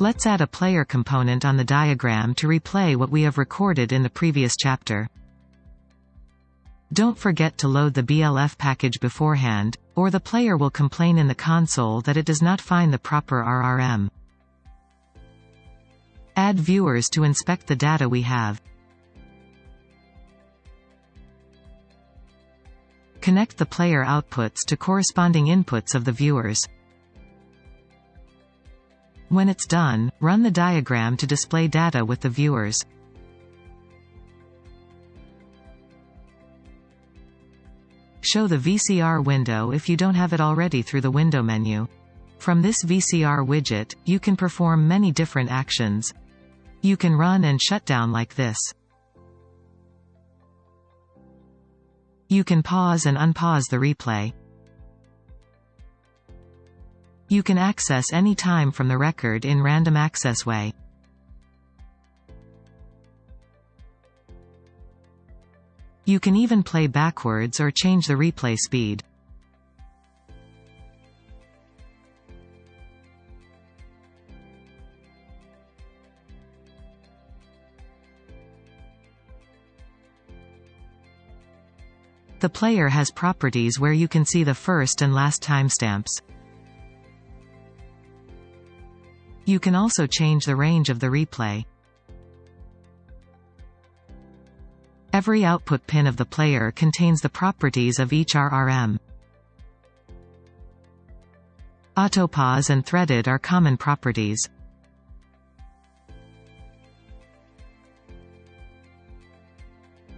Let's add a player component on the diagram to replay what we have recorded in the previous chapter. Don't forget to load the BLF package beforehand, or the player will complain in the console that it does not find the proper RRM. Add viewers to inspect the data we have. Connect the player outputs to corresponding inputs of the viewers. When it's done, run the diagram to display data with the viewers. Show the VCR window if you don't have it already through the window menu. From this VCR widget, you can perform many different actions. You can run and shut down like this. You can pause and unpause the replay. You can access any time from the record in random access way. You can even play backwards or change the replay speed. The player has properties where you can see the first and last timestamps. You can also change the range of the replay. Every output pin of the player contains the properties of each RRM. Autopause and threaded are common properties.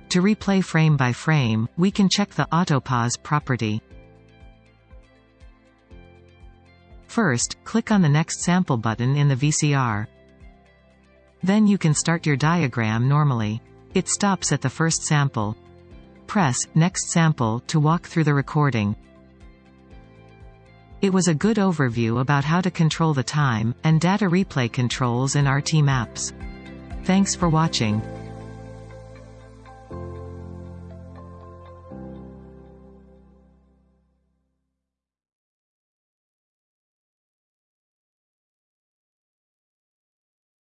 To replay frame by frame, we can check the autopause property. First, click on the Next Sample button in the VCR. Then you can start your diagram normally. It stops at the first sample. Press Next Sample to walk through the recording. It was a good overview about how to control the time, and data replay controls in RT Maps. Thanks for watching.